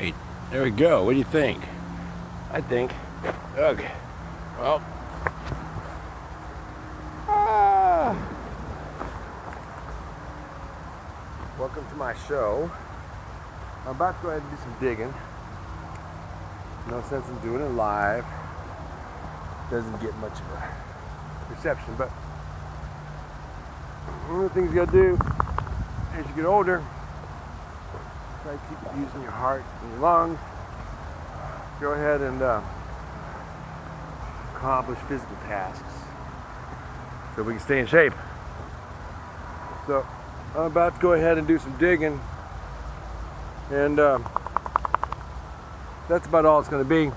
right, there we go. What do you think? I think. Okay. Well. Ah. Welcome to my show. I'm about to go ahead and do some digging. No sense in doing it live. Doesn't get much of a reception, but one of the things you gotta do as you get older Try to keep using your heart and your lungs. Go ahead and uh, accomplish physical tasks so we can stay in shape. So I'm about to go ahead and do some digging and uh, that's about all it's going to be.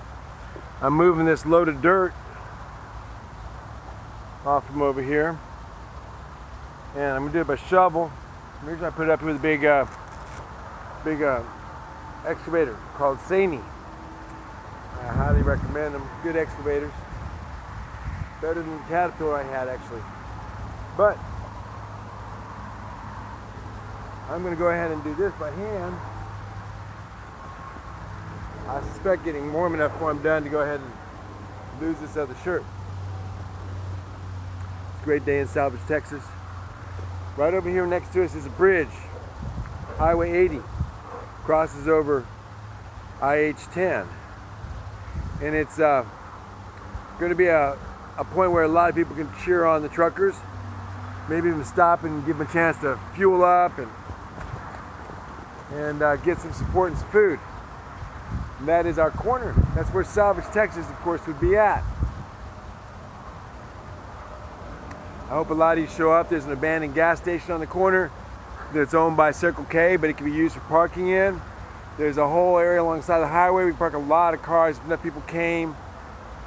I'm moving this load of dirt off from over here and I'm going to do it by shovel. The reason I put it up here with a big uh, big uh, excavator called Sany. I highly recommend them. Good excavators. Better than the Caterpillar I had actually. But I'm going to go ahead and do this by hand. I suspect getting warm enough before I'm done to go ahead and lose this other shirt. It's a great day in Salvage, Texas. Right over here next to us is a bridge, Highway 80 crosses over IH-10. And it's uh, going to be a, a point where a lot of people can cheer on the truckers, maybe even stop and give them a chance to fuel up and, and uh, get some support and some food. And that is our corner. That's where Salvage, Texas, of course, would be at. I hope a lot of you show up. There's an abandoned gas station on the corner that's owned by Circle K, but it can be used for parking in. There's a whole area alongside the highway. We park a lot of cars. Enough people came.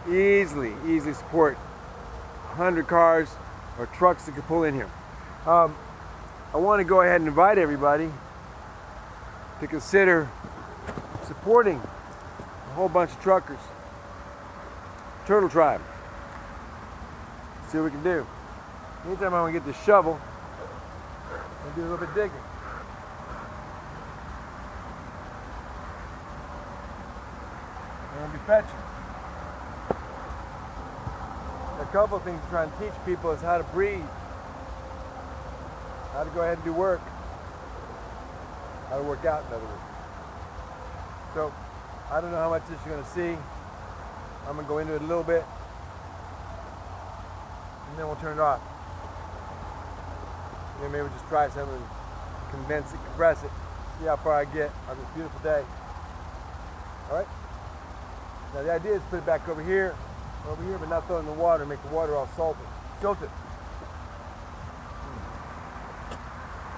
Easily, easily support 100 cars or trucks that could pull in here. Um, I want to go ahead and invite everybody to consider supporting a whole bunch of truckers. Turtle Tribe. See what we can do. Anytime I want to get this shovel, and do a little bit digging. And be fetching. A couple things I'm trying to teach people is how to breathe, how to go ahead and do work, how to work out in other words. So I don't know how much this you're going to see. I'm going to go into it a little bit and then we'll turn it off. Know, maybe just try something, condense it, compress it, see how far I get on this beautiful day. All right? Now the idea is put it back over here, over here, but not throw it in the water, make the water all salty, silted.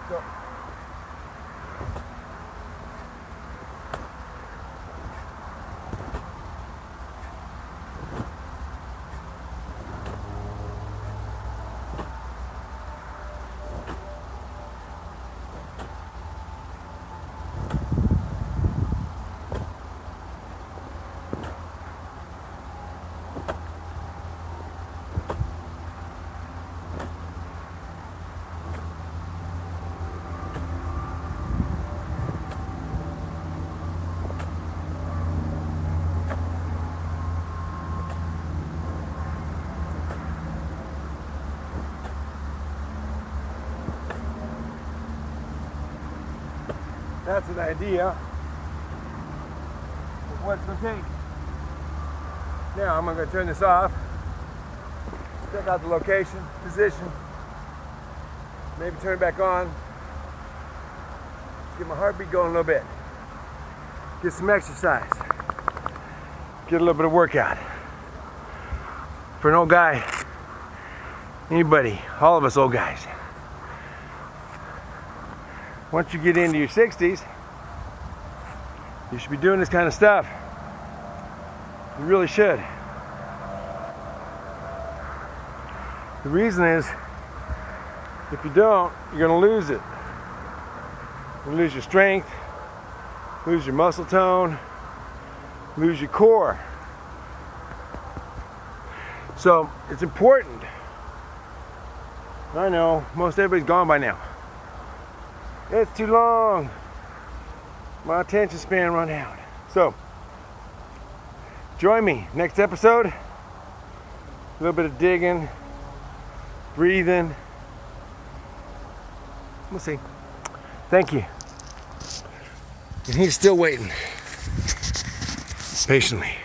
So, that's an idea. Of what going to take. Now I'm going to turn this off, check out the location, position, maybe turn it back on, get my heartbeat going a little bit, get some exercise, get a little bit of workout. For an old guy, anybody, all of us old guys, once you get into your 60s, you should be doing this kind of stuff. You really should. The reason is, if you don't, you're going to lose it. You lose your strength, lose your muscle tone, lose your core. So it's important. I know, most everybody's gone by now. It's too long. My attention span run out. So, join me next episode. A little bit of digging, breathing. We'll see. Thank you. And he's still waiting patiently.